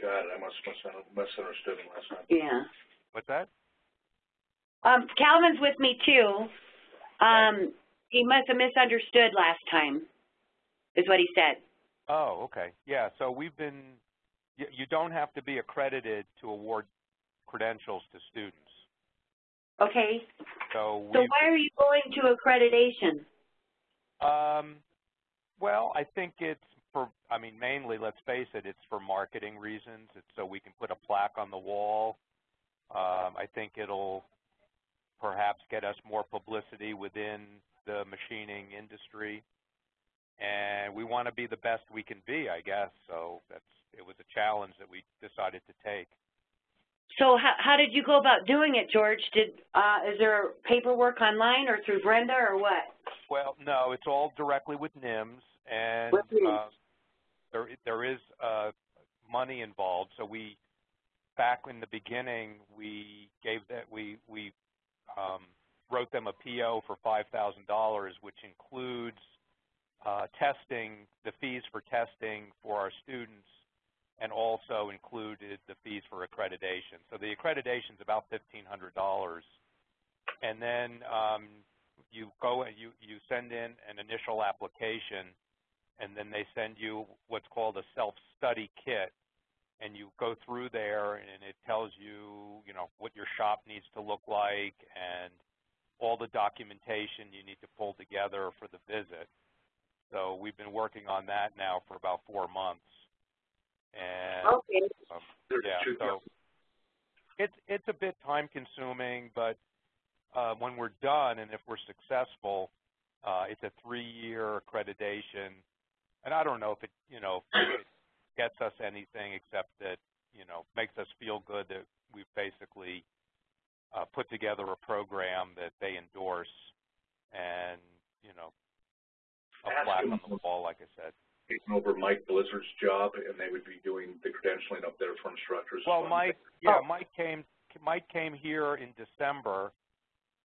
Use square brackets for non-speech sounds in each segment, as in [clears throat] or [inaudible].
Got it, I must, must have misunderstood him last time. Yeah. What's that? Um, Calvin's with me too. Um, he must have misunderstood last time, is what he said. Oh, okay. Yeah, so we've been, you, you don't have to be accredited to award credentials to students. Okay, So so why are you going to accreditation? um, well, I think it's for, I mean, mainly, let's face it, it's for marketing reasons. It's so we can put a plaque on the wall. Um, I think it'll perhaps get us more publicity within the machining industry. And we want to be the best we can be, I guess. So that's, it was a challenge that we decided to take. So how, how did you go about doing it, George? Did, uh, is there paperwork online or through Brenda or what? Well, no, it's all directly with NIMS, and With NIMS. uh, there there is uh, money involved. So we, back in the beginning, we gave that we we um, wrote them a PO for five thousand dollars, which includes uh, testing, the fees for testing for our students, and also included the fees for accreditation. So the accreditation is about fifteen hundred dollars, and then um, you go and you you send in an initial application, and then they send you what's called a self-study kit, and you go through there, and it tells you you know what your shop needs to look like and all the documentation you need to pull together for the visit. So we've been working on that now for about four months, and Okay. um, yeah, so it's it's a bit time consuming, but uh, when we're done and if we're successful, uh, it's a three-year accreditation. And I don't know if it, you know, if it gets us anything except that, you know, makes us feel good that we've basically uh, put together a program that they endorse and, you know, a plaque on the wall, like I said. Taking over Mike Blizzard's job, and they would be doing the credentialing up there for instructors. Well, Mike, yeah, Oh. Mike came. Mike came here in December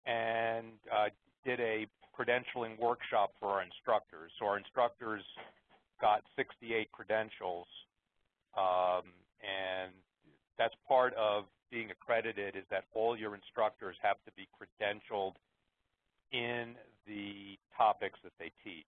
and uh, did a credentialing workshop for our instructors. So our instructors got 68 credentials, um, and that's part of being accredited is that all your instructors have to be credentialed in the topics that they teach.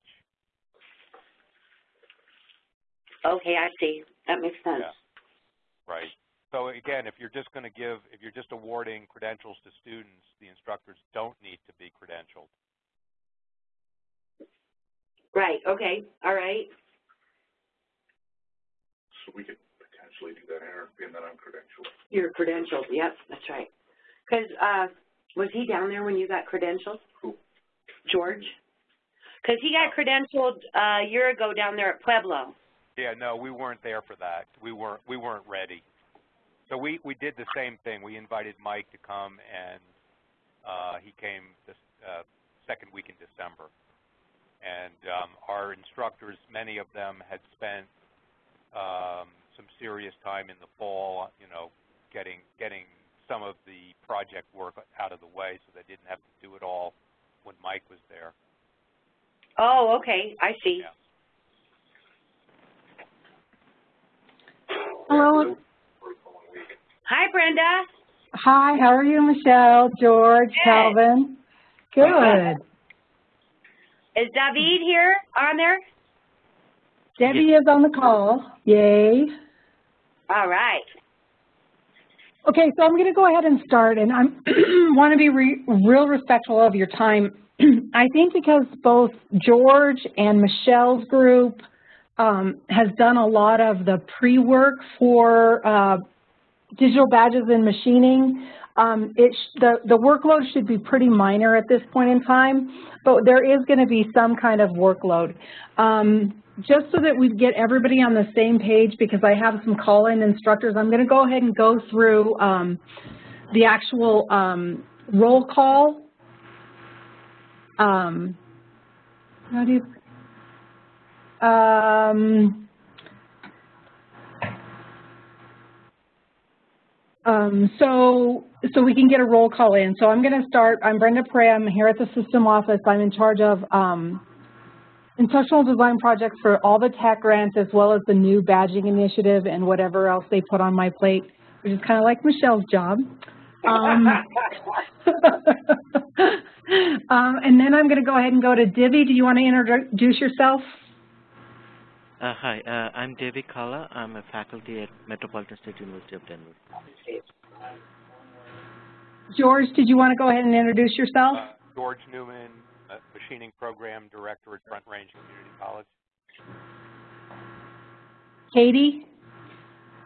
Okay, I see. That makes sense. Yeah. Right. So again, if you're just going to give, if you're just awarding credentials to students, the instructors don't need to be credentialed. Right, okay, all right. So we could potentially do that here, being that I'm credentialed. Your credentials, yep, that's right. Because, uh, was he down there when you got credentialed? Who? George? Because he got credentialed uh, a year ago down there at Pueblo. Yeah, no, we weren't there for that. We weren't we weren't ready. So we we did the same thing. We invited Mike to come, and uh, he came this uh, second week in December. And um, our instructors, many of them had spent um, some serious time in the fall, you know, getting getting some of the project work out of the way, so they didn't have to do it all when Mike was there. Oh, okay, I see. Yeah. Hello. For the following week. Hi, Brenda. Hi, how are you, Michelle, George, Good. Calvin? Good. Is David here on there? Debbie is on the call. Yay. All right. Okay, so I'm going to go ahead and start, and I want to be re real respectful of your time. [clears throat] I think because both George and Michelle's group um, has done a lot of the pre-work for uh, digital badges and machining, um, the, the workload should be pretty minor at this point in time, but there is going to be some kind of workload. Um, just so that we get everybody on the same page, because I have some call-in instructors, I'm going to go ahead and go through um, the actual um, roll call. Um, how do you, um, so, so we can get a roll call in. So I'm going to start. I'm Brenda Prey. I'm here at the system office. I'm in charge of um, instructional design projects for all the tech grants as well as the new badging initiative and whatever else they put on my plate, which is kind of like Michelle's job. Um, [laughs] um, and then I'm going to go ahead and go to Divi. Do you want to introduce yourself? Uh, hi, uh, I'm David Kala. I'm a faculty at Metropolitan State University of Denver. George, did you want to go ahead and introduce yourself? Uh, George Newman, uh, Machining Program Director at Front Range Community College. Katie?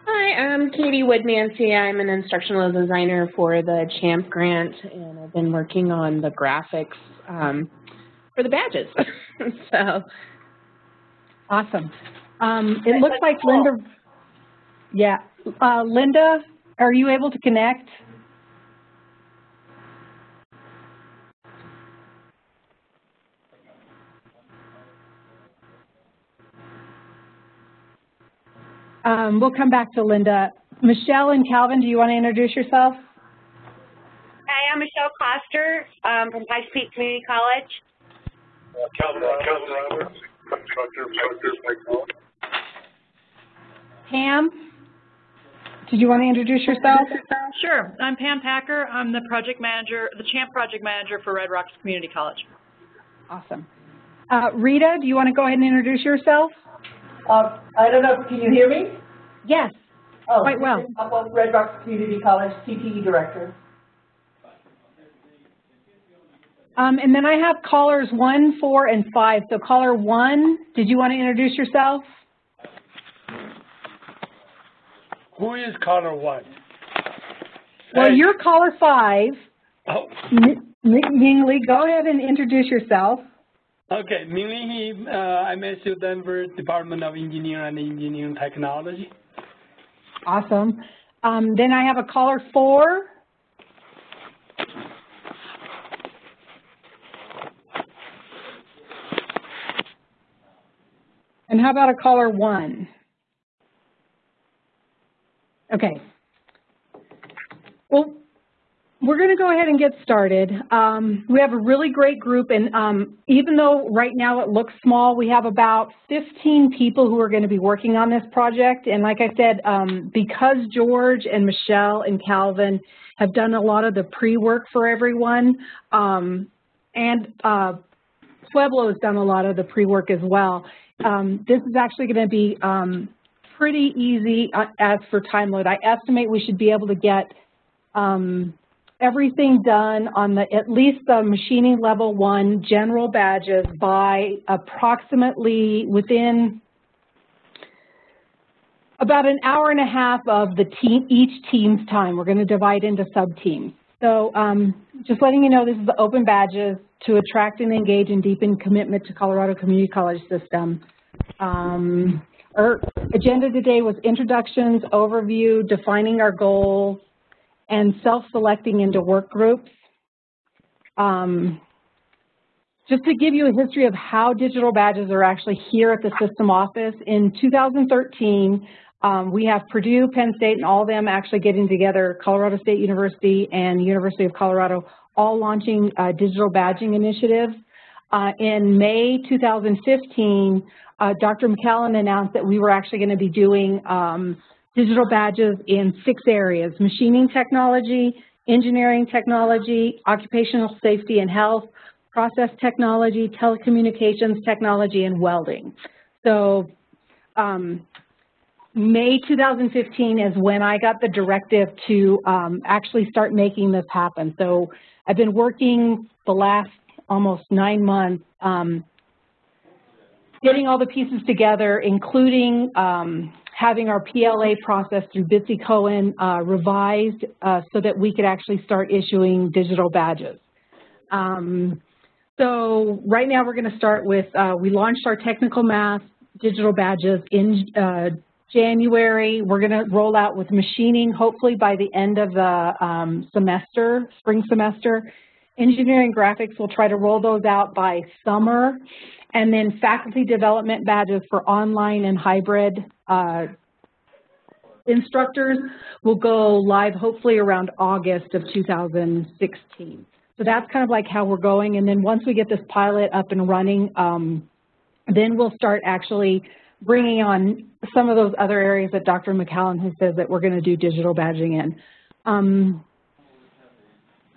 Hi, I'm Katie Woodmancy. I'm an instructional designer for the CHAMP grant, and I've been working on the graphics um, for the badges. [laughs] so, awesome. Um, it looks like Linda. Yeah, uh, Linda, are you able to connect? Um, we'll come back to Linda. Michelle and Calvin, do you want to introduce yourself? Hi, I'm Michelle Coster um, from Pikes Peak Community College. Uh, Calvin, Calvin Roberts, instructor, instructor, Pam, did you want to introduce yourself? Sure. I'm Pam Packer. I'm the project manager, the CHAMP project manager for Red Rocks Community College. Awesome. Uh, Rita, do you want to go ahead and introduce yourself? Uh, I don't know, can you hear me? Yes, Oh, quite well. I'm on Red Rocks Community College, CTE Director. Um, and then I have callers one, four, and five. So caller one, did you want to introduce yourself? Who is caller one? Well, Hey. you're caller five. Oh, Ming Lee, go ahead and introduce yourself. okay. Ming Li He, uh, I'm at SU Denver Department of Engineering and Engineering Technology. Awesome. Um, then I have a caller four. And how about a caller one? Okay. Well, we're going to go ahead and get started. Um, we have a really great group, and um, even though right now it looks small, we have about 15 people who are going to be working on this project. And like I said, um, because George and Michelle and Calvin have done a lot of the pre-work for everyone, um, and uh, Pueblo has done a lot of the pre-work as well, um, this is actually going to be um, pretty easy uh, as for time load. I estimate we should be able to get um, everything done on the, at least the machining level one general badges by approximately within about an hour and a half of the team, each team's time. We're going to divide into sub-teams. So um, just letting you know, this is the open badges to attract and engage and deepen commitment to Colorado Community College system. Um, our agenda today was introductions, overview, defining our goals, and self-selecting into work groups. Um, just to give you a history of how digital badges are actually here at the system office, in 2013, um, we have Purdue, Penn State, and all of them actually getting together, Colorado State University and University of Colorado, all launching uh, digital badging initiatives. Uh, in May 2015, uh, Dr. McCallum announced that we were actually going to be doing um, digital badges in six areas, machining technology, engineering technology, occupational safety and health, process technology, telecommunications technology, and welding. So um, May 2015 is when I got the directive to um, actually start making this happen. So I've been working the last almost nine months um, getting all the pieces together, including um, having our PLA process through Bitsy Cohen uh, revised uh, so that we could actually start issuing digital badges. Um, so right now we're going to start with, uh, we launched our technical math digital badges in uh, January. We're going to roll out with machining hopefully by the end of the um, semester, spring semester. Engineering graphics, we'll try to roll those out by summer. And then faculty development badges for online and hybrid uh, instructors will go live hopefully around August of 2016. So that's kind of like how we're going. And then once we get this pilot up and running, um, then we'll start actually bringing on some of those other areas that Dr. McCallum has said that we're going to do digital badging in. Um,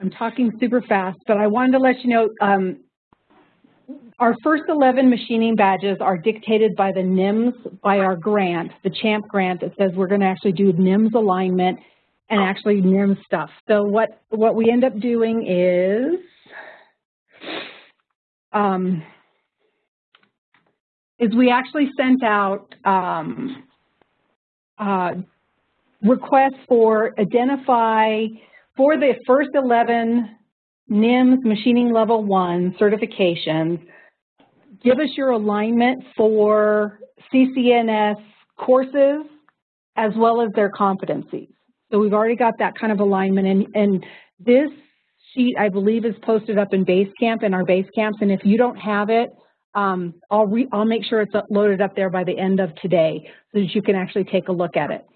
I'm talking super fast, but I wanted to let you know um, our first 11 machining badges are dictated by the NIMS, by our grant, the CHAMP grant that says we're going to actually do NIMS alignment and actually NIMS stuff. So what, what we end up doing is, um, is we actually sent out um, uh, requests for identify for the first 11 NIMS machining level one certifications, give us your alignment for CCNS courses as well as their competencies. So we've already got that kind of alignment and, and this sheet I believe is posted up in Basecamp in our Basecamps and if you don't have it, um, I'll, re I'll make sure it's loaded up there by the end of today so that you can actually take a look at it.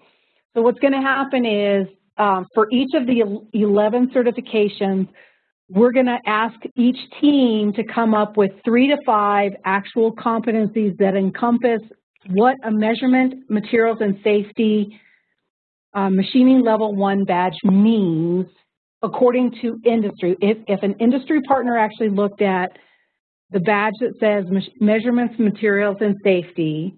So what's going to happen is um, for each of the 11 certifications, we're going to ask each team to come up with three to five actual competencies that encompass what a measurement, materials, and safety uh, machining level one badge means according to industry. If, if an industry partner actually looked at the badge that says measurements, materials, and safety,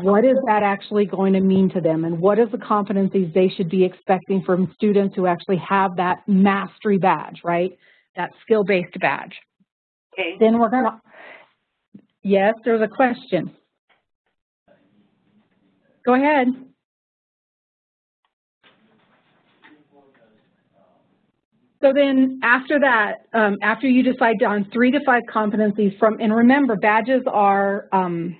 what is that actually going to mean to them and what is the competencies they should be expecting from students who actually have that mastery badge, right? That skill-based badge. Okay. Then we're gonna, yes, there's a question. Go ahead. So then after that, um, after you decide on three to five competencies from, and remember badges are um,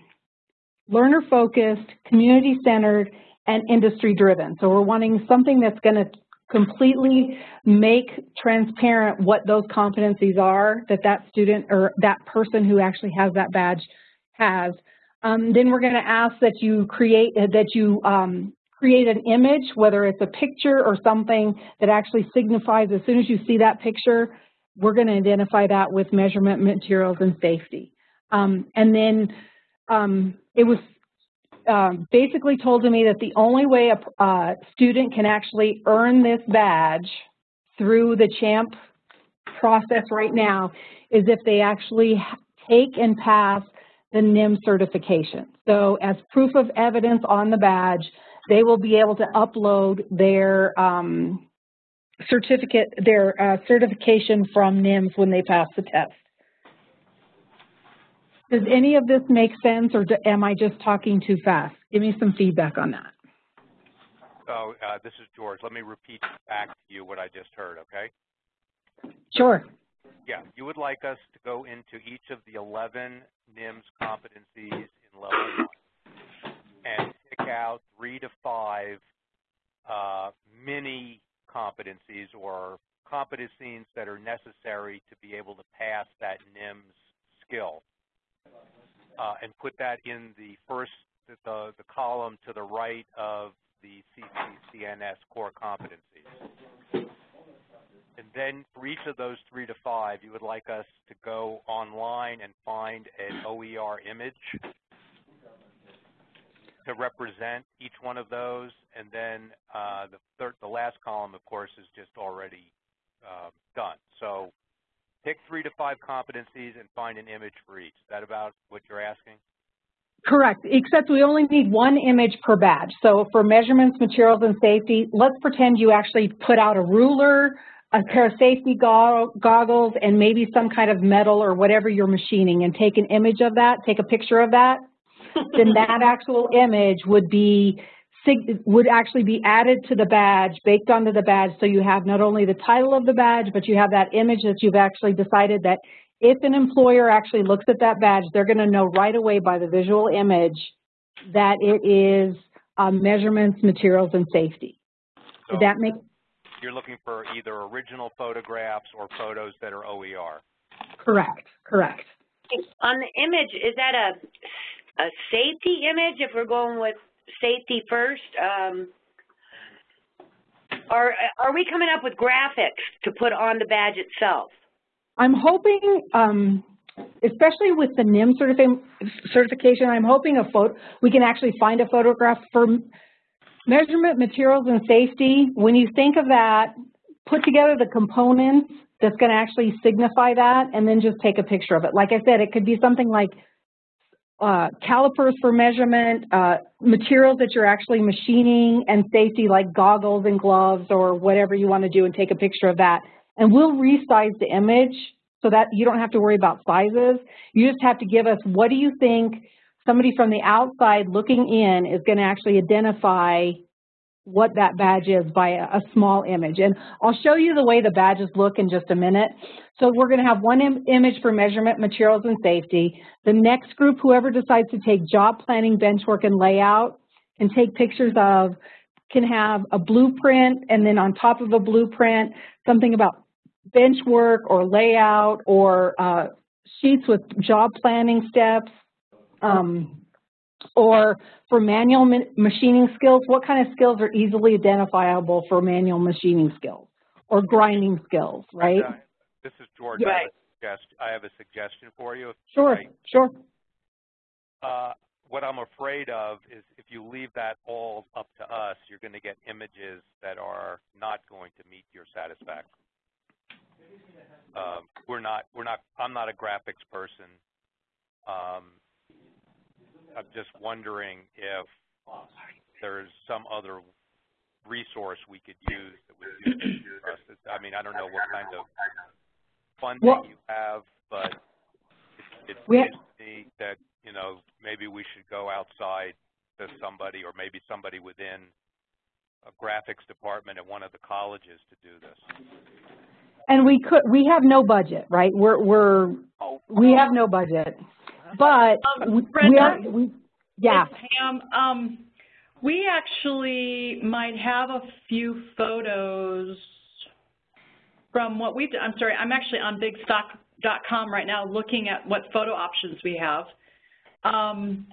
learner focused, community centered, and industry driven. So we're wanting something that's going to completely make transparent what those competencies are that that student or that person who actually has that badge has. Um, then we're going to ask that you create that you um, create an image, whether it's a picture or something that actually signifies as soon as you see that picture, we're going to identify that with measurement materials and safety. Um, and then um, it was um, basically told to me that the only way a uh, student can actually earn this badge through the CHAMP process right now is if they actually take and pass the NIM certification. So as proof of evidence on the badge, they will be able to upload their um, certificate, their uh, certification from NIMS when they pass the test. Does any of this make sense or do, am I just talking too fast? Give me some feedback on that. So uh, this is George. Let me repeat back to you what I just heard, okay? Sure. Yeah, you would like us to go into each of the 11 NIMS competencies in level and pick out three to five uh, mini competencies or competencies that are necessary to be able to pass that NIMS skill uh, and put that in the first, the, the column to the right of the CCCNS core competencies. And then for each of those three to five, you would like us to go online and find an OER image to represent each one of those. And then uh, the, third, the last column, of course, is just already uh, done. So pick three to five competencies and find an image for each. Is that about what you're asking? Correct, except we only need one image per badge. So for measurements, materials, and safety, let's pretend you actually put out a ruler, a pair of safety goggles, and maybe some kind of metal or whatever you're machining and take an image of that, take a picture of that. Then that actual image would be would actually be added to the badge, baked onto the badge, so you have not only the title of the badge, but you have that image that you've actually decided that if an employer actually looks at that badge, they're going to know right away by the visual image that it is um, measurements, materials, and safety. So Did that make? You're looking for either original photographs or photos that are OER. Correct. Correct. On the image, is that a a safety image if we're going with safety first? Um, are, are we coming up with graphics to put on the badge itself? I'm hoping, um, especially with the NIM certifi certification, I'm hoping a photo, we can actually find a photograph for measurement materials and safety. When you think of that, put together the components that's going to actually signify that and then just take a picture of it. Like I said, it could be something like uh, calipers for measurement, uh, materials that you're actually machining, and safety like goggles and gloves or whatever you want to do and take a picture of that. And we'll resize the image so that you don't have to worry about sizes. You just have to give us what do you think somebody from the outside looking in is going to actually identify what that badge is by a, a, small image. And I'll show you the way the badges look in just a minute. So we're going to have one Im image for measurement, materials, and safety. The next group, whoever decides to take job planning, bench work, and layout, can take pictures of, can have a blueprint, and then on top of a blueprint, something about bench work or layout or uh, sheets with job planning steps. Um, or for manual machining skills, what kind of skills are easily identifiable for manual machining skills or grinding skills, right? This is George. Right. I, have I have a suggestion for you. Sure, right. sure. Uh, what I'm afraid of is if you leave that all up to us, you're going to get images that are not going to meet your satisfaction. Um, we're not, we're not, I'm not a graphics person. Um, I'm just wondering if there's some other resource we could use that would do for us. I mean, I don't know what kind of funding well, you have, but it, it seems to me that, you know, maybe we should go outside to somebody or maybe somebody within a graphics department at one of the colleges to do this. And we could, we have no budget, right? We're, we're, oh, we have no budget. But um, we, Brenda, we are, we, yeah. Pam, um, we actually might have a few photos from what we've done. I'm sorry, I'm actually on bigstock.com right now looking at what photo options we have. Um,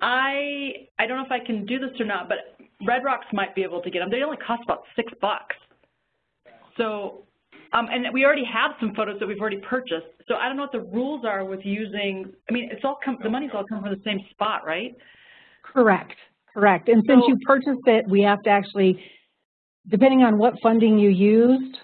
I I don't know if I can do this or not, but Red Rocks might be able to get them. They only cost about six bucks. So um, and we already have some photos that we've already purchased. So I don't know what the rules are with using, I mean, it's all come, the money's all come from the same spot, right? Correct, correct. And so, since you purchased it, we have to actually, depending on what funding you used,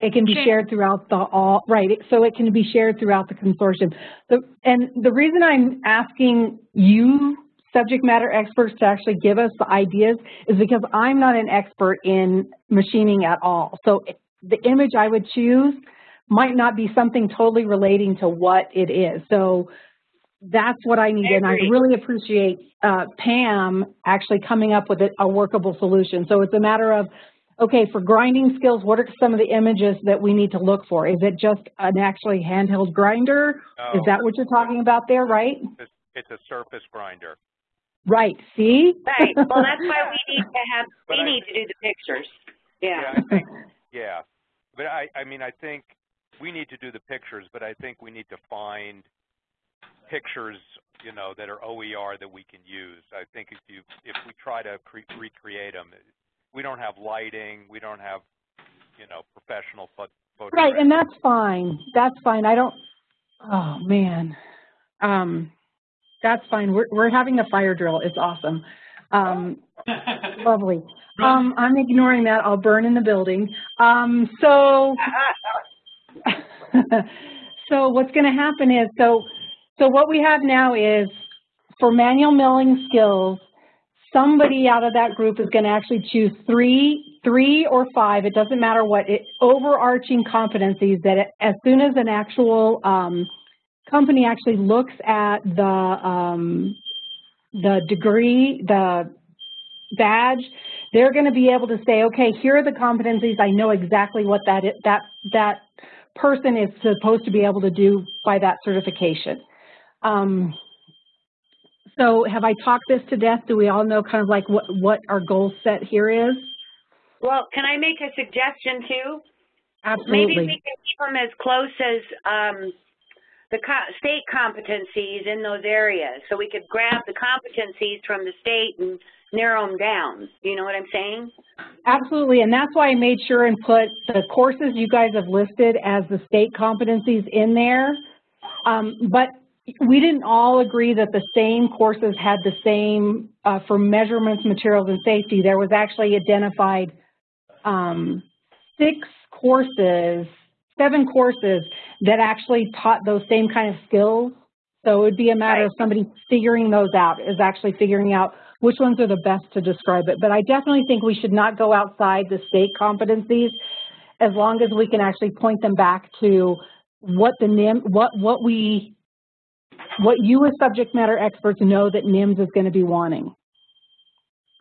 it can be shared throughout the all, right, so it can be shared throughout the consortium. The, and the reason I'm asking you subject matter experts to actually give us the ideas is because I'm not an expert in machining at all. So the image I would choose might not be something totally relating to what it is. So that's what I need, I and I really appreciate uh, Pam actually coming up with a, a workable solution. So it's a matter of, okay, for grinding skills, what are some of the images that we need to look for? Is it just an actually handheld grinder? No. Is that what you're talking about there, right? It's, it's a surface grinder. Right, see? Right, well, that's why we [laughs] need to have, we need to do the pictures. Yeah. yeah I think, yeah, but I, I mean, I think we need to do the pictures, but I think we need to find pictures, you know, that are OER that we can use. I think if you, if we try to recreate them, we don't have lighting, we don't have, you know, professional photo. Right, and that's fine. That's fine. I don't. Oh man, um, that's fine. We're we're having a fire drill. It's awesome. Um, [laughs] lovely. Um, I'm ignoring that. I'll burn in the building. Um, so, [laughs] so what's going to happen is, so, so what we have now is for manual milling skills, somebody out of that group is going to actually choose three, three or five, it doesn't matter what, it, overarching competencies that it, as soon as an actual um, company actually looks at the um, the degree, the badge, they're going to be able to say, okay, here are the competencies. I know exactly what that is, that that person is supposed to be able to do by that certification. Um, so have I talked this to death? Do we all know kind of like what, what our goal set here is? Well, can I make a suggestion too? Absolutely. Maybe we can keep them as close as um, the state competencies in those areas. So we could grab the competencies from the state and narrow them down. You know what I'm saying? Absolutely, and that's why I made sure and put the courses you guys have listed as the state competencies in there. Um, but we didn't all agree that the same courses had the same, uh, for measurements, materials, and safety. There was actually identified um, six courses, seven courses that actually taught those same kind of skills. So it would be a matter of somebody figuring those out, is actually figuring out which ones are the best to describe it. But I definitely think we should not go outside the state competencies as long as we can actually point them back to what the NIM, what, what we, what you as subject matter experts know that NIMS is going to be wanting.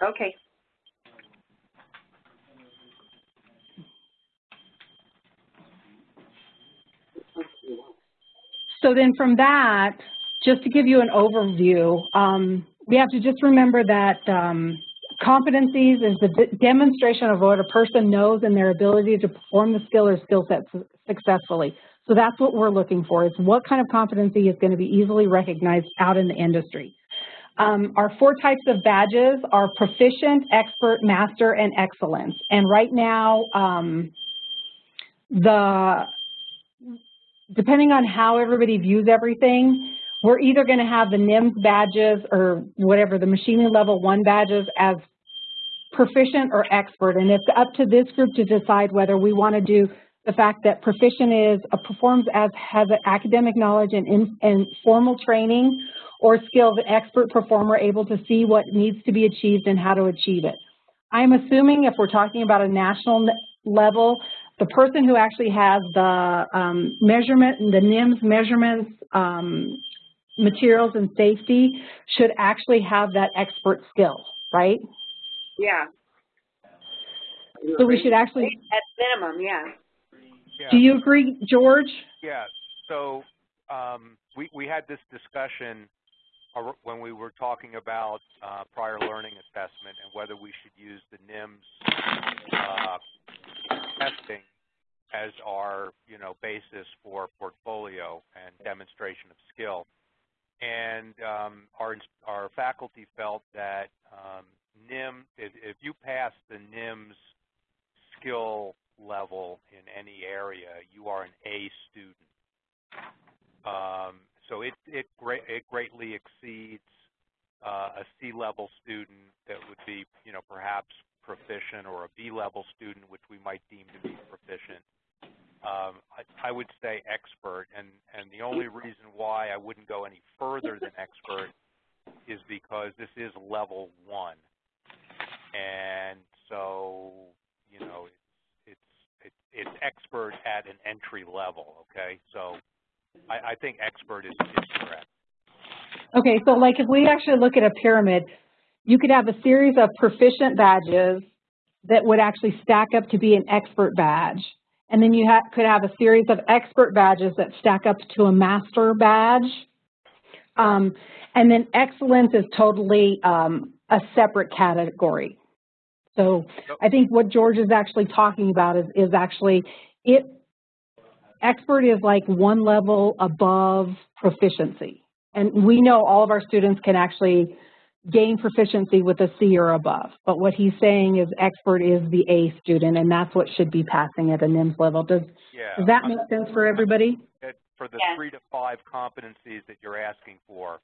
Okay. So then from that, just to give you an overview, um, we have to just remember that um, competencies is the demonstration of what a person knows and their ability to perform the skill or skill set successfully. So that's what we're looking for, is what kind of competency is going to be easily recognized out in the industry. Um, our four types of badges are proficient, expert, master, and excellence. And right now, um, the depending on how everybody views everything, we're either going to have the NIMS badges or whatever, the machining level one badges as proficient or expert. And it's up to this group to decide whether we want to do the fact that proficient is a performs as has academic knowledge and, in, and formal training or skills, an expert performer able to see what needs to be achieved and how to achieve it. I'm assuming if we're talking about a national level, the person who actually has the um, measurement, the NIMS measurements, um, materials and safety should actually have that expert skill, right? Yeah. So we should actually... At minimum, yeah. Yeah. Do you agree, George? Yeah. So um, we, we had this discussion when we were talking about uh, prior learning assessment and whether we should use the NIMS uh, testing as our, you know, basis for portfolio and demonstration of skill. And um, our, our faculty felt that um, NIM, if, if you pass the NIMS skill level in any area, you are an A student. Um, so it, it, it greatly exceeds uh, a C-level student that would be, you know, perhaps proficient or a B-level student, which we might deem to be proficient. Um, I, I, would say expert, and, and the only reason why I wouldn't go any further than expert is because this is level one. And so, you know, it's, it's, it's expert at an entry level, okay? So I, I think expert is, is correct. Okay, so like if we actually look at a pyramid, you could have a series of proficient badges that would actually stack up to be an expert badge. And then you ha could have a series of expert badges that stack up to a master badge. Um, and then excellence is totally um, a separate category. So I think what George is actually talking about is, is actually it, expert is like one level above proficiency. And we know all of our students can actually gain proficiency with a C or above. But what he's saying is expert is the A student, and that's what should be passing at a NIMS level. Does, yeah. does that make sense for everybody? For the yeah. three to five competencies that you're asking for,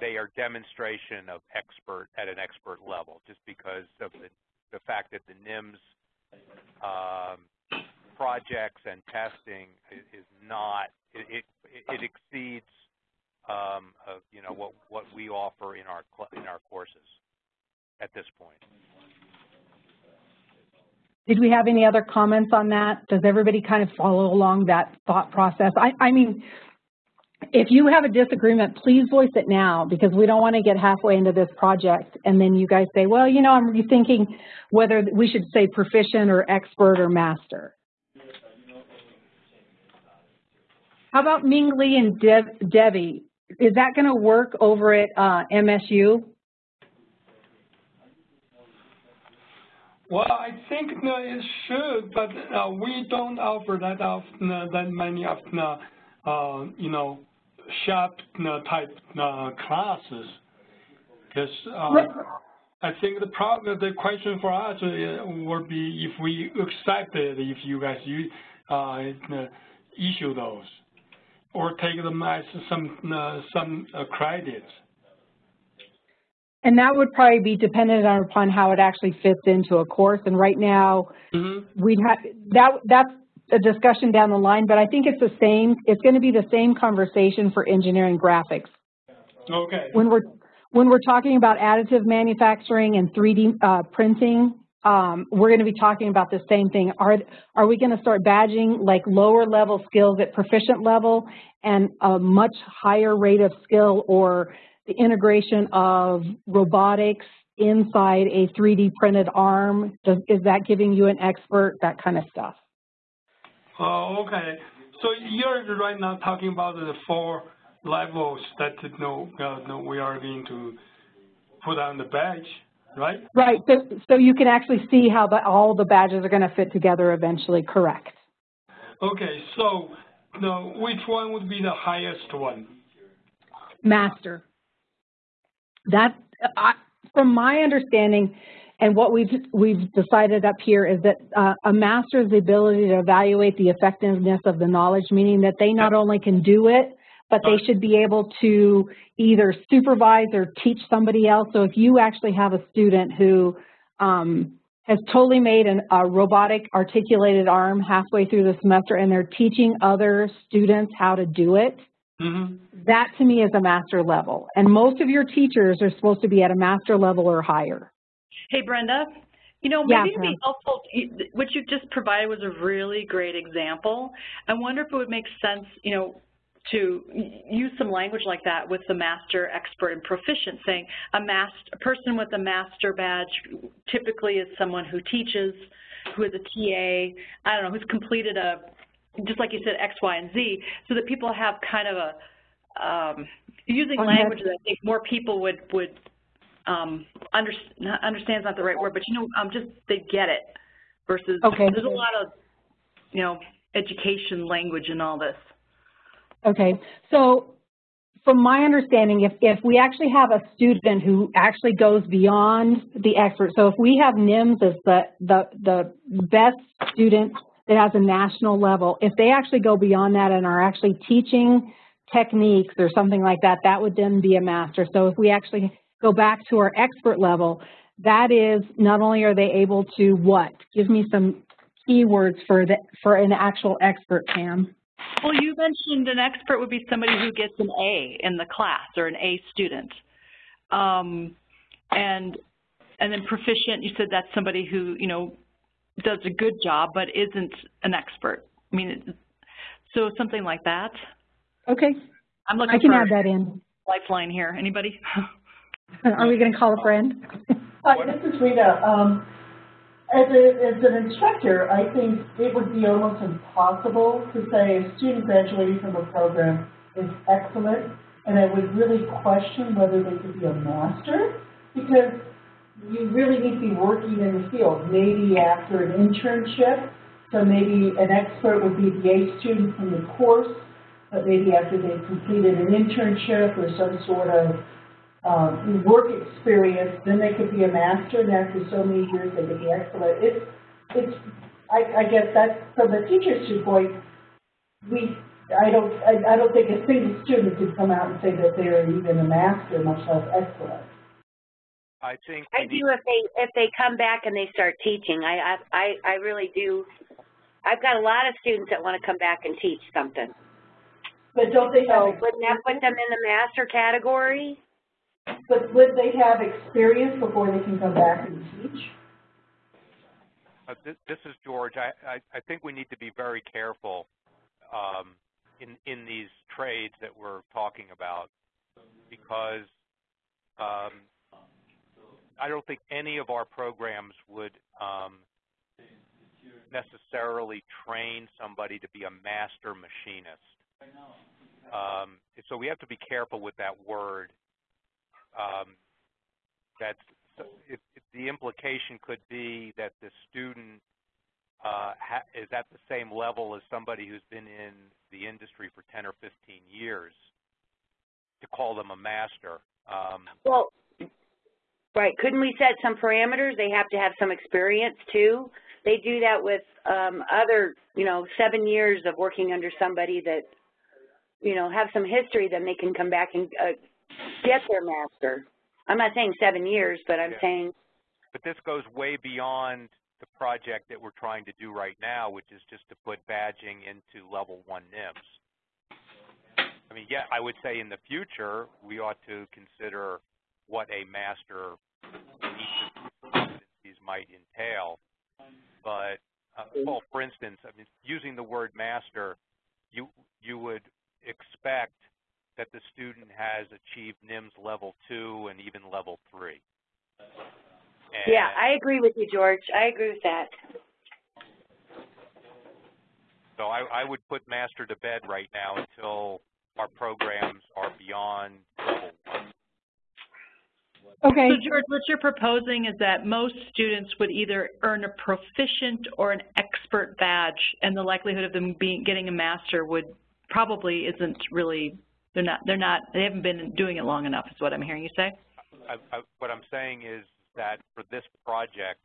they are demonstration of expert at an expert level, just because of the, the fact that the NIMS um, projects and testing is, is not, it, it, it exceeds um, of you know what what we offer in our in our courses at this point. Did we have any other comments on that? Does everybody kind of follow along that thought process? I, I mean, if you have a disagreement, please voice it now because we don't want to get halfway into this project and then you guys say, well, you know, I'm rethinking whether we should say proficient or expert or master. How about Ming Lee and Dev, Debbie? is that going to work over at uh, MSU? Well, I think no, it should, but uh, we don't offer that often, uh, that many of the, uh, you know, sharp type uh, classes. Because uh, I think the problem, the question for us uh, would be if we accept it, if you guys use, issue those. Or take them as some, uh, some uh, credits. And that would probably be dependent on upon how it actually fits into a course. And right now, Mm-hmm. we'd have, that, that's a discussion down the line, but I think it's the same, it's going to be the same conversation for engineering graphics. Okay. When we're, when we're talking about additive manufacturing and 3D uh, printing, um, we're going to be talking about the same thing. Are, are we going to start badging like lower level skills at proficient level and a much higher rate of skill or the integration of robotics inside a 3D printed arm? Does, is that giving you an expert? That kind of stuff. Oh, okay. So you're right now talking about the four levels that you know, uh, we are going to put on the badge, right? Right. So, so you can actually see how the, all the badges are going to fit together eventually. Correct. Okay. So, now which one would be the highest one? Master. That, I, from my understanding, and what we've we've decided up here is that uh, a master is the ability to evaluate the effectiveness of the knowledge, meaning that they not only can do it, but they should be able to either supervise or teach somebody else. So if you actually have a student who um, has totally made an, a robotic articulated arm halfway through the semester and they're teaching other students how to do it, Mm-hmm. that to me is a master level. And most of your teachers are supposed to be at a master level or higher. Hey, Brenda, you know, Yeah, maybe it'd be helpful, what you just provided was a really great example. I wonder if it would make sense, you know, to use some language like that with the master, expert, and proficient, saying a master, a person with a master badge typically is someone who teaches, who is a TA, I don't know, who's completed a, just like you said, X, Y, and Z, so that people have kind of a, um, using On language that- I think more people would, would um, under, not, understand's not the right word, but you know, um, just they get it versus Okay. there's a lot of, you know, education language in all this. Okay, so from my understanding, if, if we actually have a student who actually goes beyond the expert, so if we have NIMS as the, the, the best student that has a national level, if they actually go beyond that and are actually teaching techniques or something like that, that would then be a master. So if we actually go back to our expert level, that is not only are they able to what? Give me some keywords for the, for an actual expert, Pam. Well, you mentioned an expert would be somebody who gets an A in the class or an A student. Um, and, and then proficient, you said that's somebody who, you know, does a good job but isn't an expert. I mean, so something like that. Okay, I'm looking I can for add that in. lifeline here. Anybody? [laughs] Are we going to call a friend? Hi, this is Rita. Um, as, a, as an instructor, I think it would be almost impossible to say a student graduating from a program is excellent, and I would really question whether they could be a master, because you really need to be working in the field, maybe after an internship, so maybe an expert would be the A student from the course, but maybe after they've completed an internship or some sort of um, work experience, then they could be a master, and after so many years, they could be excellent. It's, it's, I, I guess that's, from the teacher's viewpoint, we, I don't, I, I don't think a single student could come out and say that they're even a master, much less excellent. I think I do if they, if they come back and they start teaching. I, I, I I really do. I've got a lot of students that want to come back and teach something. But don't they have, So wouldn't that put them in the master category? But would they have experience before they can come back and teach? Uh, this, this is George. I, I, I think we need to be very careful um, in, in these trades that we're talking about because um, I don't think any of our programs would um, necessarily train somebody to be a master machinist. Um, so we have to be careful with that word. Um, that's if, if the implication could be that the student uh, is at the same level as somebody who's been in the industry for 10 or 15 years to call them a master. Um, Well, right, couldn't we set some parameters? They have to have some experience too. They do that with um, other, you know, seven years of working under somebody that, you know, have some history, then they can come back and uh, get their master. I'm not saying seven years, but I'm Yeah. saying, But this goes way beyond the project that we're trying to do right now, which is just to put badging into level one NIMS. I mean, yeah, I would say in the future, we ought to consider what a master each of these might entail. But, uh, well, for instance, I mean, using the word master, you, you would expect that the student has achieved NIMS level two and even level three. yeah, I agree with you, George. I agree with that. So I, I would put master to bed right now until our programs are beyond level one. Okay, So George, what you're proposing is that most students would either earn a proficient or an expert badge, and the likelihood of them being, getting a master would probably isn't really, they're not, they're not, they haven't been doing it long enough, is what I'm hearing you say? I, I, what I'm saying is that for this project,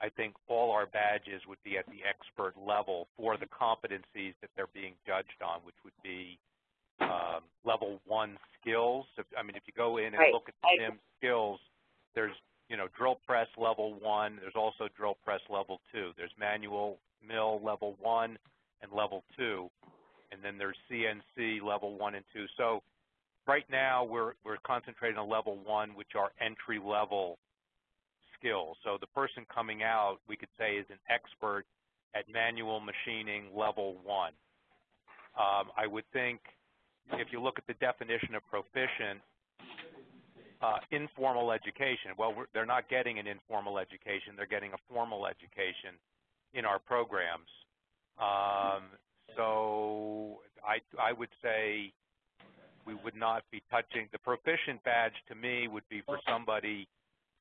I think all our badges would be at the expert level for the competencies that they're being judged on, which would be um, level one skills. If, I mean, if you go in and Right. look at the NIM skills, there's, you know, drill press level one. There's also drill press level two. There's manual mill level one and level two. And then there's CNC level one and two. So right now we're, we're concentrating on level one, which are entry level skills. So the person coming out, we could say, is an expert at manual machining level one. Um, I would think if you look at the definition of proficient, uh, informal education, well, they're not getting an informal education. They're getting a formal education in our programs. Um, so I, I would say we would not be touching, the proficient badge to me would be for somebody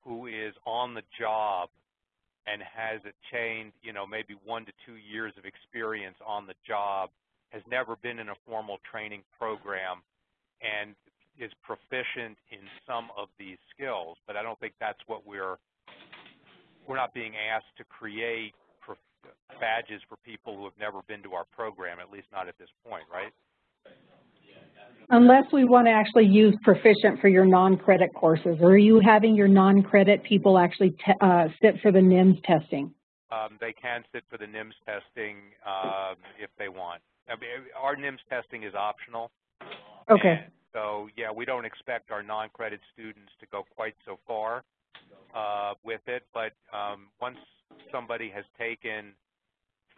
who is on the job and has attained, you know, maybe one to two years of experience on the job, has never been in a formal training program, and is proficient in some of these skills. But I don't think that's what we're, we're not being asked to create badges for people who have never been to our program, at least not at this point, right? unless we want to actually use proficient for your non-credit courses, or are you having your non-credit people actually uh, sit for the NIMS testing? Um, they can sit for the NIMS testing um, if they want. I mean, our NIMS testing is optional. Okay, so, yeah, we don't expect our non-credit students to go quite so far uh, with it, but um, once somebody has taken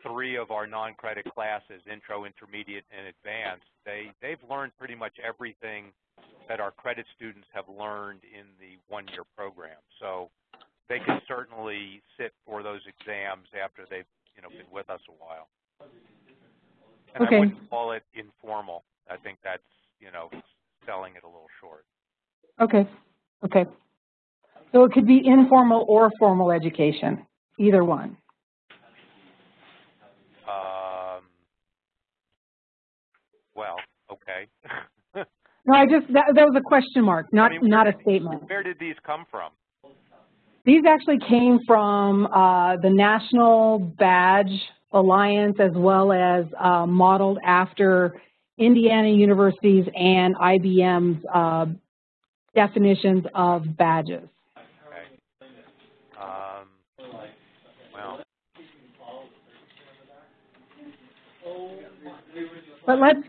three of our non-credit classes, intro, intermediate, and advanced, they, they've learned pretty much everything that our credit students have learned in the one-year program. So they can certainly sit for those exams after they've, you know, been with us a while. And Okay. I wouldn't call it informal. I think that's, you know, selling it a little short. okay, okay. So it could be informal or formal education, either one. Um, well, okay. [laughs] No, I just, that, that was a question mark, not, I mean, not a statement. Where did these come from? These actually came from uh, the National Badge Alliance as well as uh, modeled after Indiana University's and IBM's uh, definitions of badges. Okay. Um, well, But let's,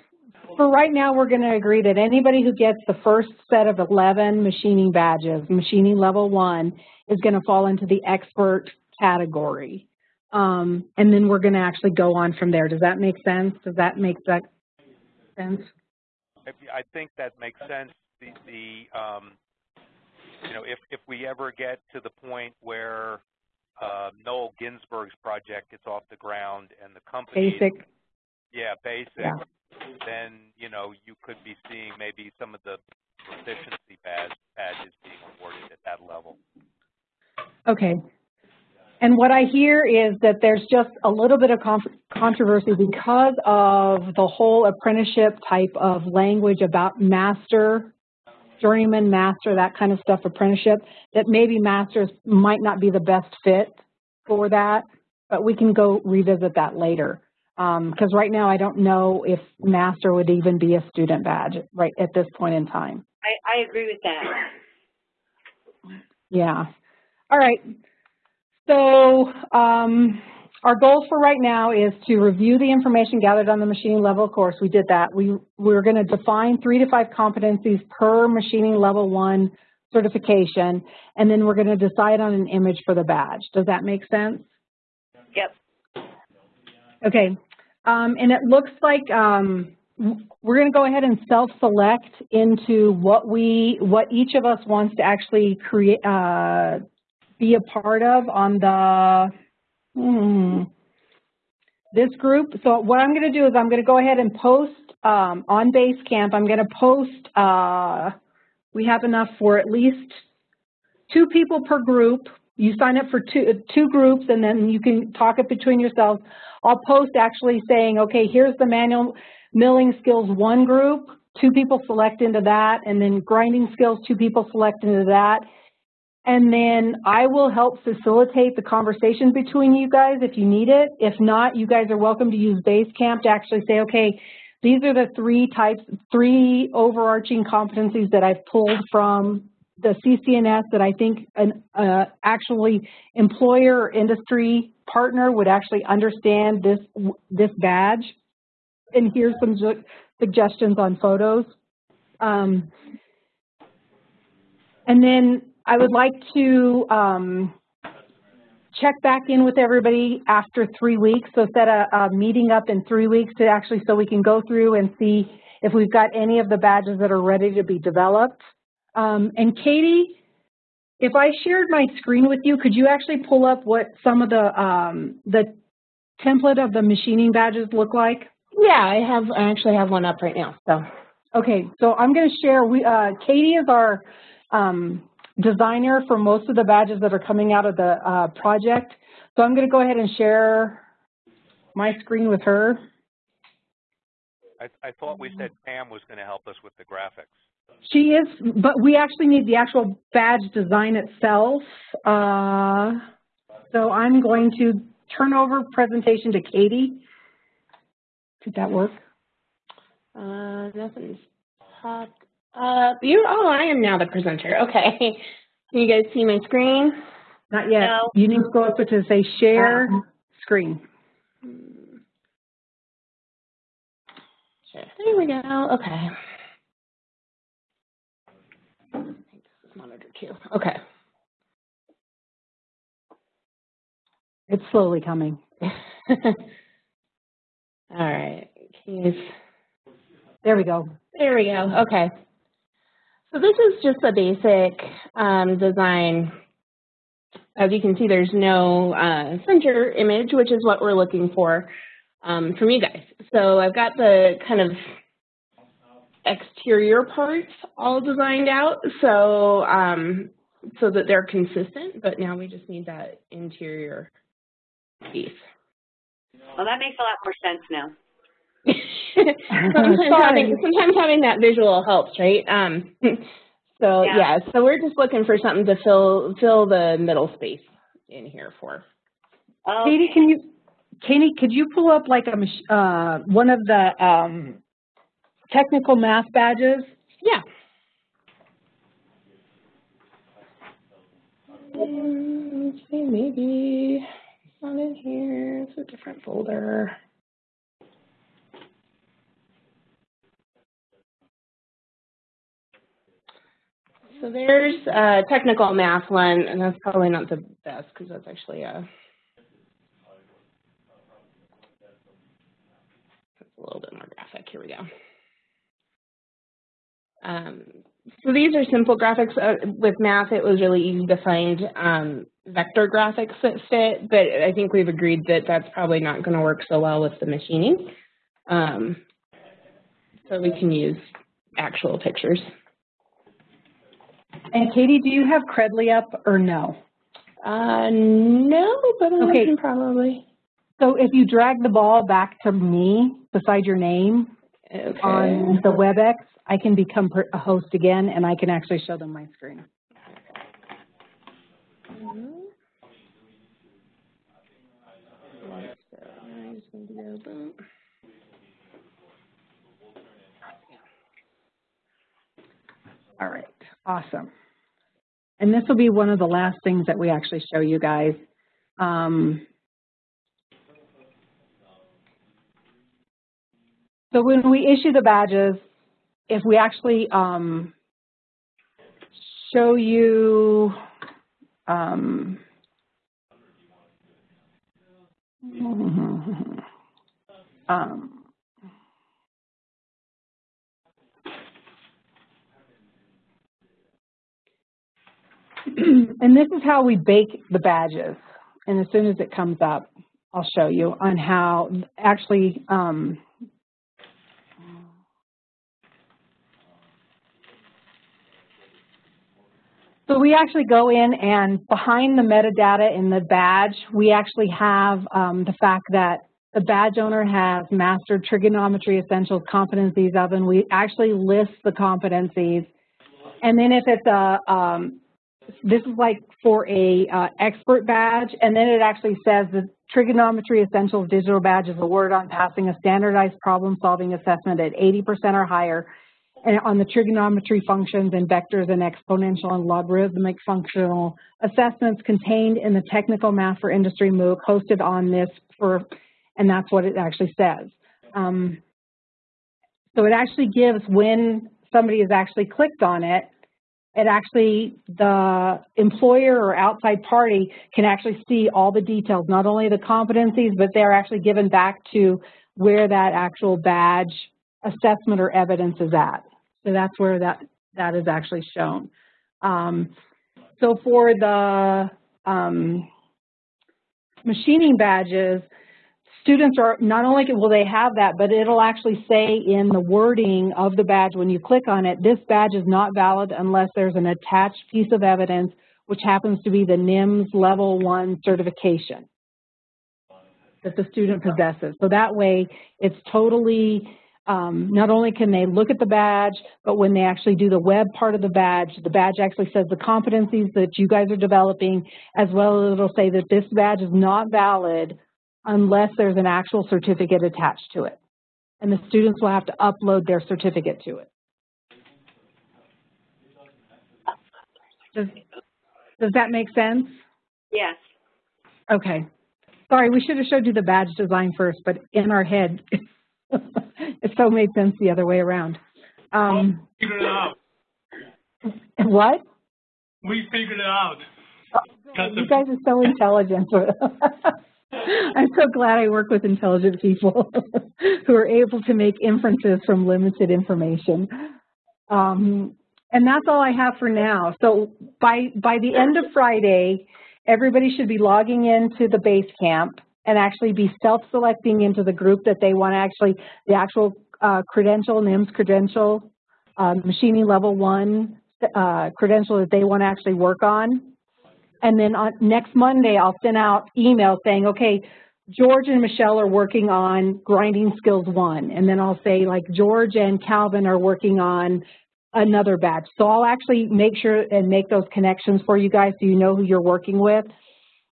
for right now, we're going to agree that anybody who gets the first set of 11 machining badges, machining level one, is going to fall into the expert category. Um, and then we're going to actually go on from there. Does that make sense? Does that make that sense? I I think that makes sense. The, the um, you know, if, if we ever get to the point where uh, Noel Ginsburg's project gets off the ground and the company Basic, Yeah, basic. Yeah. Then, you know, you could be seeing maybe some of the proficiency badge, badges being awarded at that level. okay. And what I hear is that there's just a little bit of controversy because of the whole apprenticeship type of language about master, journeyman, master, that kind of stuff, apprenticeship, that maybe masters might not be the best fit for that, but we can go revisit that later. Because right now I don't know if master would even be a student badge right at this point in time. I, I agree with that. Yeah. All right. So um, our goals for right now is to review the information gathered on the machining level course. We did that. We, we're going to define three to five competencies per machining level one certification, and then we're going to decide on an image for the badge. Does that make sense? Yep. Okay. Um, and it looks like um, we're going to go ahead and self-select into what we, what each of us wants to actually create, uh, be a part of on the, hmm, this group. So what I'm going to do is I'm going to go ahead and post um, on Basecamp. I'm going to post, uh, we have enough for at least two people per group. You sign up for two, two groups and then you can talk it between yourselves. I'll post actually saying, okay, here's the manual milling skills one group, two people select into that, and then grinding skills, two people select into that. And then I will help facilitate the conversation between you guys if you need it. If not, you guys are welcome to use Basecamp to actually say, okay, these are the three types, three overarching competencies that I've pulled from the CCNS that I think an uh, actually employer or industry partner would actually understand this this badge. And here's some suggestions on photos. Um, and then I would like to um, check back in with everybody after three weeks. So set a, a meeting up in three weeks to actually so we can go through and see if we've got any of the badges that are ready to be developed. Um, and Katie, if I shared my screen with you, could you actually pull up what some of the um, the template of the machining badges look like? Yeah, I have. I actually have one up right now. So, okay, so I'm going to share. We uh, Katie is our um, designer for most of the badges that are coming out of the uh, project. So I'm going to go ahead and share my screen with her. I, I thought we said Pam was going to help us with the graphics. She is, but we actually need the actual badge design itself. Uh, so I'm going to turn over presentation to Katie. Did that work? Uh, nothing's popped up. You, oh, I am now the presenter. Okay. Can you guys see my screen? Not yet. No. You need to go up to say share screen. There we go. Okay. Okay. It's slowly coming. [laughs] All right. Keys. There we go. There we go. Okay. So this is just a basic um, design. As you can see, there's no uh, center image, which is what we're looking for um, from you guys. So I've got the kind of exterior parts all designed out so um, so that they're consistent, but now we just need that interior piece. Well, that makes a lot more sense now. [laughs] sometimes, [laughs] having, sometimes having that visual helps, right? Um, [laughs] so yeah. yeah, so we're just looking for something to fill fill the middle space in here for. Okay. Katie, can you, Katie, could you pull up like a uh, one of the um, technical math badges? Yeah. Let's see, maybe not in here. It's a different folder. So there's a technical math one, and that's probably not the best because that's actually a, that's a little bit more graphic. Here we go. Um, so these are simple graphics. Uh, with math, it was really easy to find um, vector graphics that fit, but I think we've agreed that that's probably not going to work so well with the machining. Um, so we can use actual pictures. And Katie, do you have Credly up or no? Uh, no, but I okay. can probably. So if you drag the ball back to me beside your name okay. on the WebEx, I can become a host again, and I can actually show them my screen. Mm -hmm. All right, awesome. And this will be one of the last things that we actually show you guys. Um, so when we issue the badges, if we actually um, show you um, [laughs] um, [clears throat] and this is how we bake the badges. And as soon as it comes up, I'll show you on how actually um, So we actually go in and behind the metadata in the badge, we actually have um, the fact that the badge owner has mastered trigonometry essentials competencies of, and we actually list the competencies. And then if it's a, um, this is like for a uh, expert badge, and then it actually says the trigonometry essentials digital badge is a word on passing a standardized problem solving assessment at 80% or higher on the trigonometry functions and vectors and exponential and logarithmic functional assessments contained in the technical math for industry MOOC hosted on this for, and that's what it actually says. Um, so it actually gives when somebody has actually clicked on it, it actually, the employer or outside party can actually see all the details, not only the competencies, but they're actually given back to where that actual badge assessment or evidence is at. So that's where that, that is actually shown. Um, so for the um, machining badges, students are, not only will they have that, but it'll actually say in the wording of the badge when you click on it, this badge is not valid unless there's an attached piece of evidence, which happens to be the NIMS Level 1 certification that the student possesses. So that way, it's totally um, not only can they look at the badge, but when they actually do the web part of the badge, the badge actually says the competencies that you guys are developing, as well as it'll say that this badge is not valid unless there's an actual certificate attached to it. And the students will have to upload their certificate to it. Does, does that make sense? Yes. Okay. Sorry, we should have showed you the badge design first, but in our head, [laughs] it so made sense the other way around. Um, we figured it out. What? We figured it out. Oh, you guys are so intelligent. [laughs] I'm so glad I work with intelligent people [laughs] who are able to make inferences from limited information. Um, and that's all I have for now. So by, by the end of Friday, everybody should be logging into the Basecamp and actually be self-selecting into the group that they want to actually, the actual uh, credential, NIMS credential, uh, machining level one uh, credential that they want to actually work on. And then on next Monday, I'll send out emails saying, okay, George and Michelle are working on grinding skills one. And then I'll say like George and Calvin are working on another batch. So I'll actually make sure and make those connections for you guys so you know who you're working with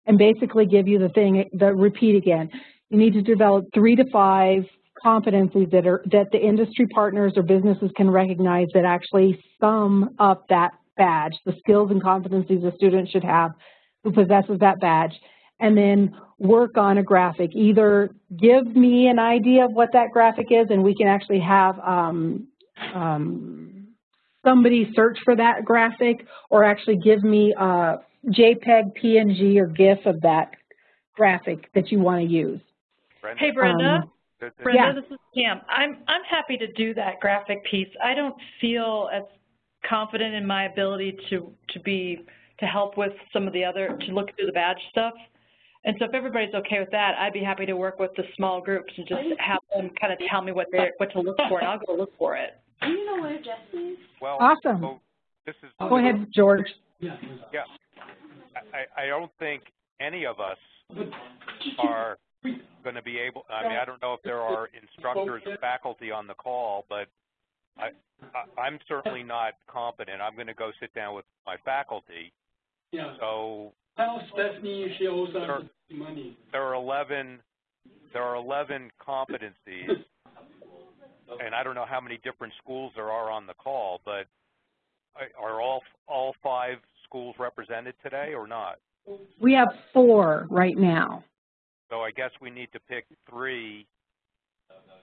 and basically give you the thing, the repeat again. You need to develop three to five competencies that are that the industry partners or businesses can recognize that actually sum up that badge, the skills and competencies a student should have who possesses that badge, and then work on a graphic. Either give me an idea of what that graphic is and we can actually have um, um, somebody search for that graphic or actually give me a JPEG, PNG, or GIF of that graphic that you want to use. Brenda? Hey, Brenda. Um, Brenda, yeah. this is Pam. I'm I'm happy to do that graphic piece. I don't feel as confident in my ability to to be to help with some of the other to look through the badge stuff. And so if everybody's okay with that, I'd be happy to work with the small groups and just have them kind of tell me what they what to look for, and I'll go look for it. Do you know where Jesse is? Well, Awesome. so this is Go ahead, George. Yeah, I, I don't think any of us are going to be able. I mean, I don't know if there are instructors or faculty on the call, but I, I I'm certainly not competent. I'm going to go sit down with my faculty. Yeah. So Stephanie she us money. there are 11 there are 11 competencies, and I don't know how many different schools there are on the call, but are all, all five schools represented today or not? We have four right now. So I guess we need to pick three.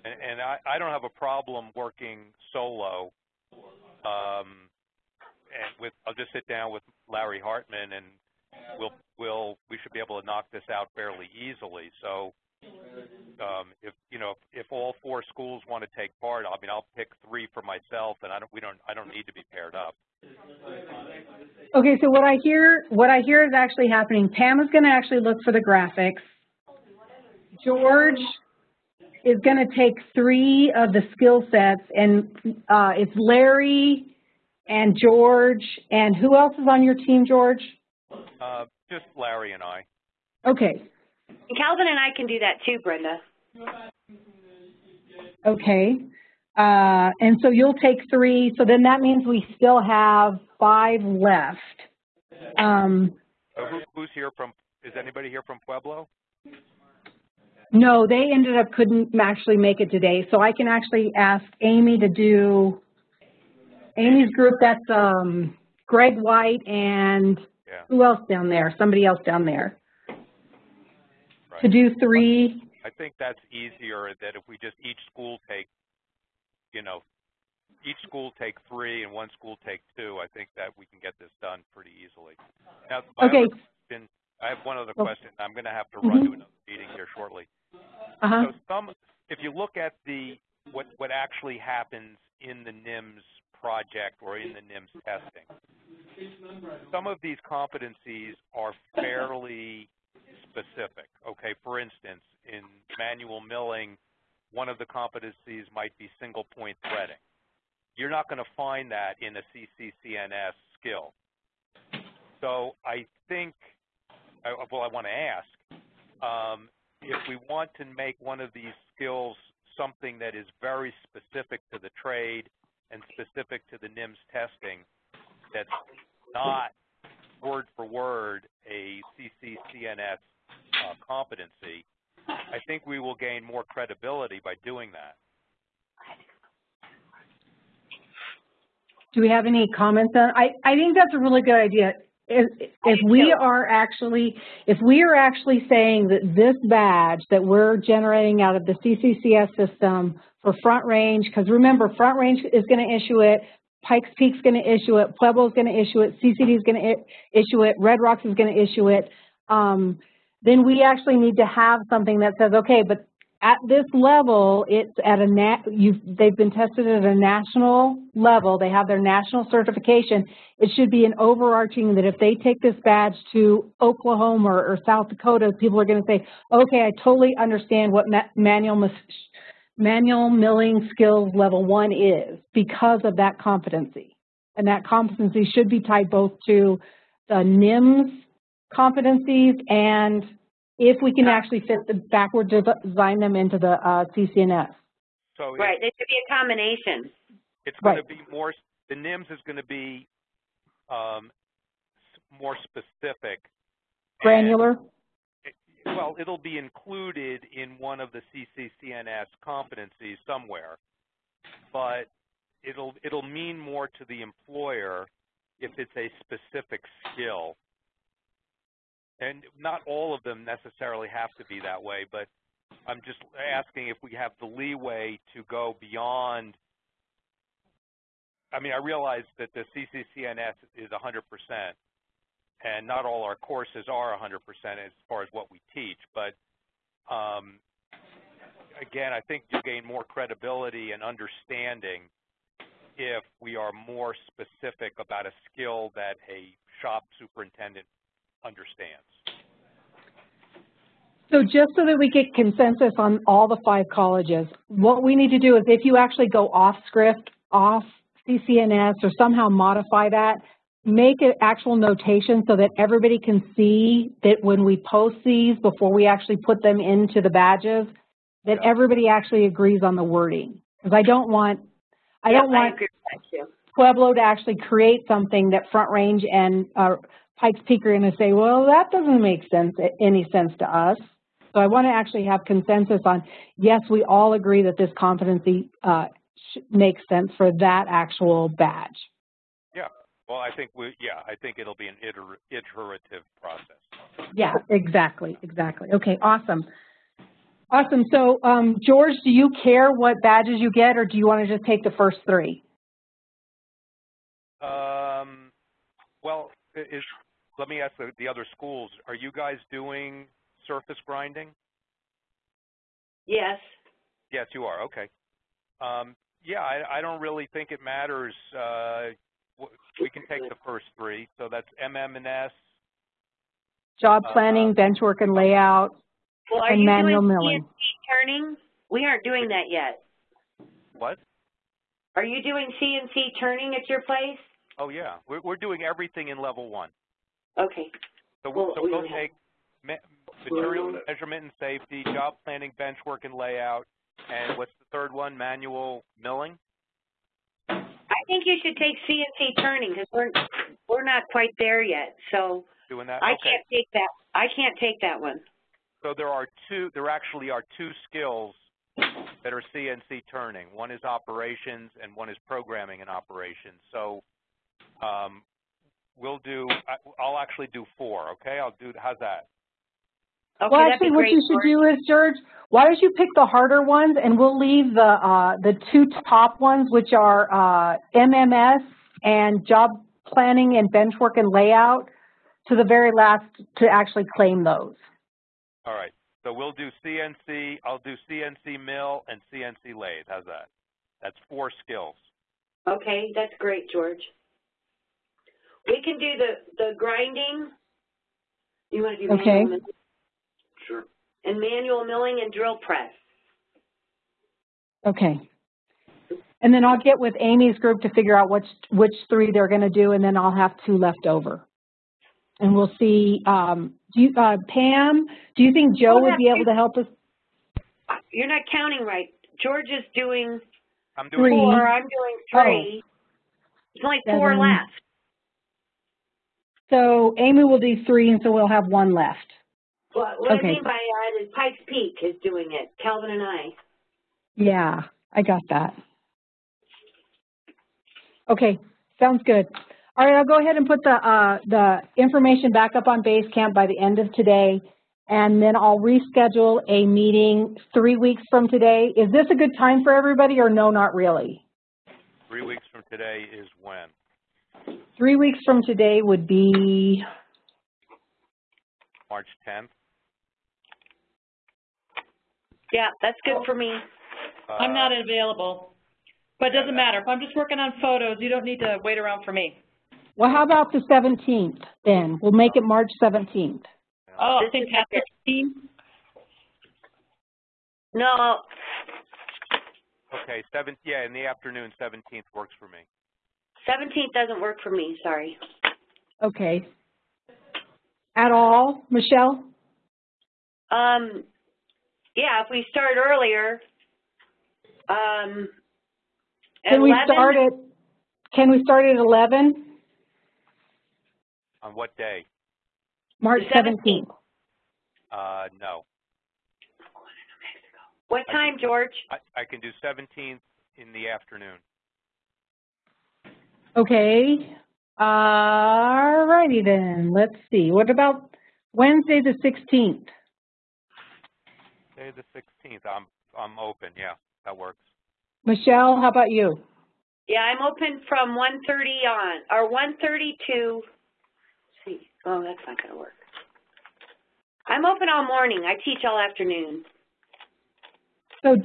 And, and I, I don't have a problem working solo. Um, and with, I'll just sit down with Larry Hartman and we'll, we'll, we should be able to knock this out fairly easily. So, um, if, you know, if, if all four schools want to take part, I mean, I'll pick three for myself and I don't, we don't, I don't need to be paired up. Okay, so what I hear, what I hear is actually happening. Pam is going to actually look for the graphics. George is going to take three of the skill sets, and uh, it's Larry and George, and who else is on your team, George? Uh, just Larry and I. Okay. Calvin and I can do that too, Brenda. Okay. Uh, and so you'll take three, so then that means we still have five left. Um, who, who's here from, is anybody here from Pueblo? No, they ended up couldn't actually make it today, so I can actually ask Amy to do, Amy's group, that's um, Greg White and yeah. who else down there? Somebody else down there. Right. To do three. I think that's easier that if we just each school take you know, each school take three and one school take two, I think that we can get this done pretty easily. Now, okay. Question, I have one other question. I'm going to have to mm-hmm. run to another meeting here shortly. Uh -huh. So some, if you look at the what what actually happens in the NIMS project or in the NIMS testing, some of these competencies are fairly specific. Okay, for instance, in manual milling, one of the competencies might be single point threading. You're not going to find that in a CCCNS skill. So I think, well, I want to ask, um, if we want to make one of these skills something that is very specific to the trade and specific to the NIMS testing, that's not word for word a CCCNS uh, competency, I think we will gain more credibility by doing that. Do we have any comments on? I I think that's a really good idea. If, if we are actually if we are actually saying that this badge that we're generating out of the CCCS system for Front Range, because remember Front Range is going to issue it, Pikes Peak's going to issue it, Pueblo's going to issue it, CCD is going to issue it, Red Rocks is going to issue it. Um, then we actually need to have something that says, okay, but at this level, it's at a nat they've been tested at a national level. They have their national certification. It should be an overarching that if they take this badge to Oklahoma or, or South Dakota, people are going to say, okay, I totally understand what ma manual manual milling skills level one is because of that competency. And that competency should be tied both to the NIMS competencies and if we can actually fit the backward design them into the uh, CCNS. So right, it should be a combination. It's going right. to be more, the NIMS is going to be um, more specific. Granular? It, well, it'll be included in one of the CCCNS competencies somewhere, but it'll, it'll mean more to the employer if it's a specific skill and not all of them necessarily have to be that way, but I'm just asking if we have the leeway to go beyond. I mean, I realize that the CCCNS is 100%, and not all our courses are 100% as far as what we teach, but um, again, I think you gain more credibility and understanding if we are more specific about a skill that a shop superintendent understands. So just so that we get consensus on all the five colleges, what we need to do is if you actually go off script, off CCNS, or somehow modify that, make an actual notation so that everybody can see that when we post these before we actually put them into the badges, that everybody actually agrees on the wording. Because I don't want, I yep, don't want I Pueblo to actually create something that Front Range and uh, Pikes Peak are going to say, well, that doesn't make sense, any sense to us. So I want to actually have consensus on, yes, we all agree that this competency uh, makes sense for that actual badge. Yeah, Well, I think we, yeah, I think it'll be an iter- iterative process. Yeah, exactly, exactly. Okay, awesome. Awesome. So, um, George, do you care what badges you get, or do you want to just take the first three? Um, well, is, let me ask the, the other schools, are you guys doing surface grinding? Yes. Yes, you are, okay. Um, yeah, I, I don't really think it matters, uh, we can take the first three, so that's MM&S, Job Uh, planning, bench work and layout, Well, are and you manual doing milling. CNC turning? We aren't doing that yet. what? Are you doing CNC turning at your place? Oh, yeah, we're, we're doing everything in level one. Okay. So, Well, so we we'll take ma- material measurement and safety, job planning, bench work and layout, and what's the third one, manual milling? I think you should take CNC turning because we're we're not quite there yet. So Doing that? I Okay. can't take that. I can't take that one. So there are two, there actually are two skills that are CNC turning. One is operations and one is programming and operations. So um, we'll do, I- I'll actually do four, okay? I'll do, how's that? Okay, well, actually, what you should do is, George, why don't you pick the harder ones, and we'll leave the uh, the two top ones, which are uh, MMS and job planning and bench work and layout, to the very last to actually claim those. All right. So we'll do CNC, I'll do CNC mill and CNC lathe. How's that? That's four skills. Okay, that's great, George. We can do the the grinding. You want to do Okay. manual milling? Sure. and manual milling and drill press. Okay. And then I'll get with Amy's group to figure out which which three they're going to do, and then I'll have two left over. And we'll see. Um, do you, uh, Pam? Do you think Joe would be able to help us? You're not counting right. George is doing I'm doing Three. four. I'm doing Oh. three. There's only four left. So Amy will do three, and so we'll have one left. What, what Okay. I mean by that is Pikes Peak is doing it. Calvin and I. Yeah, I got that. Okay, sounds good. All right, I'll go ahead and put the uh, the information back up on Basecamp by the end of today, and then I'll reschedule a meeting three weeks from today. Is this a good time for everybody, or no, not really? three weeks from today is when? Three weeks from today would be March 10th? Yeah, that's good for me. I'm Uh, not available. But it doesn't matter. If I'm just working on photos, you don't need to wait around for me. well. How about the 17th? Then we'll make it March 17th. Oh, This is fantastic. team. No, Okay, seventh, yeah, in the afternoon, 17th works for me. 17th doesn't work for me. Sorry. Okay. At all, Michelle? Um, yeah, if we start earlier, um, at Can we 11? start at, can we start at 11? On what day? March 17th. 17th. Uh, no. What I time, George? I, I can do 17th in the afternoon. Okay. All righty then. Let's see. What about Wednesday the 16th? Day the 16th, I'm, I'm open, yeah, that works. Michelle, how about you? Yeah, I'm open from 1:30 on, or 1:30 to, let's see, oh, that's not gonna work. I'm open all morning. I teach all afternoon. So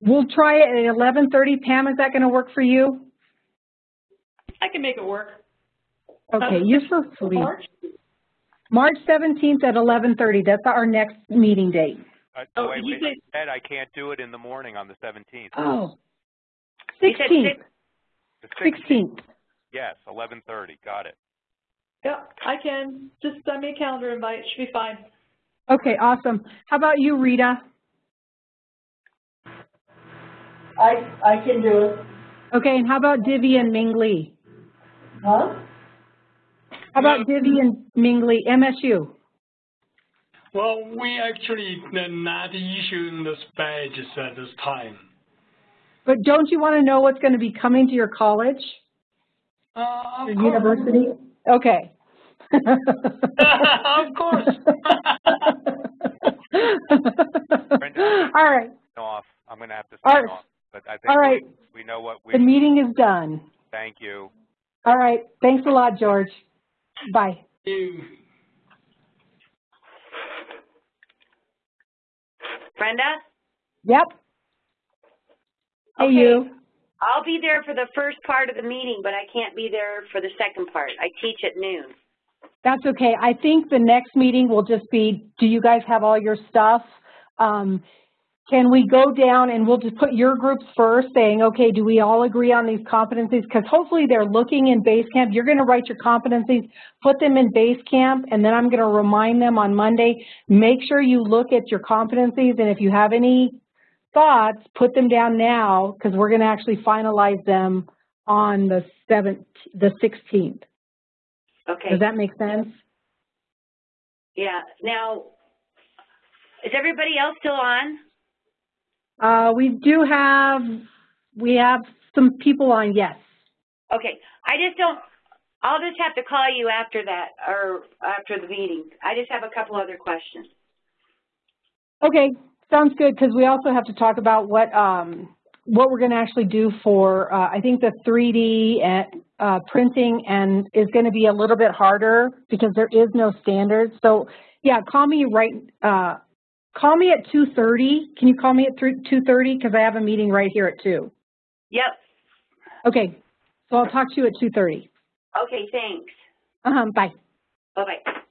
we'll try it at 11:30. Pam, is that going to work for you? I can make it work. Okay, Um, you for free. March? March 17th at 11:30. That's our next meeting date. Uh, Oh, wait, did you wait, say- Ed, I can't do it in the morning on the 17th. Oh. You 16th. six- The 16th, 16th. yes, 11:30, got it. Yeah, I can. Just send me a calendar invite. It should be fine. Okay, awesome. How about you, Rita? I, I can do it. Okay, and how about Divya and Ming Lee? Huh? How about Divya and Ming Lee, MSU? Well, we actually are not issuing those badges at this time. But don't you want to know what's going to be coming to your college? Uh, The of course. university? Okay. [laughs] Of course. Brenda? [laughs] All right, Off. I'm going to have to All sign right. off. But I think all right. we, we know what we, The meeting is done. thank you. All right, thanks a lot, George. Bye. You. Brenda? Yep. Hey, Okay. you. I'll be there for the first part of the meeting, but I can't be there for the second part. I teach at noon. That's okay. I think the next meeting will just be, do you guys have all your stuff? Um, can we go down and we'll just put your groups first, saying, okay, do we all agree on these competencies? Because hopefully they're looking in Basecamp. You're going to write your competencies, put them in Basecamp, and then I'm going to remind them on Monday. Make sure you look at your competencies, and if you have any thoughts, put them down now, because we're going to actually finalize them on the the 16th. Okay. Does that make sense? Yeah. Now, is everybody else still on? Uh, we do have, we have some people on, yes. Okay. I just don't, I'll just have to call you after that, or after the meeting. I just have a couple other questions. Okay, sounds good, because we also have to talk about what, um, what we're gonna actually do for, uh, I think the 3D and, uh, printing and is gonna be a little bit harder because there is no standard. So, yeah, call me right, uh, call me at 2:30. Can you call me at 2:30? Because I have a meeting right here at 2. Yep. Okay, so I'll talk to you at 2:30. Okay, thanks. Uh-huh, bye. Bye-bye.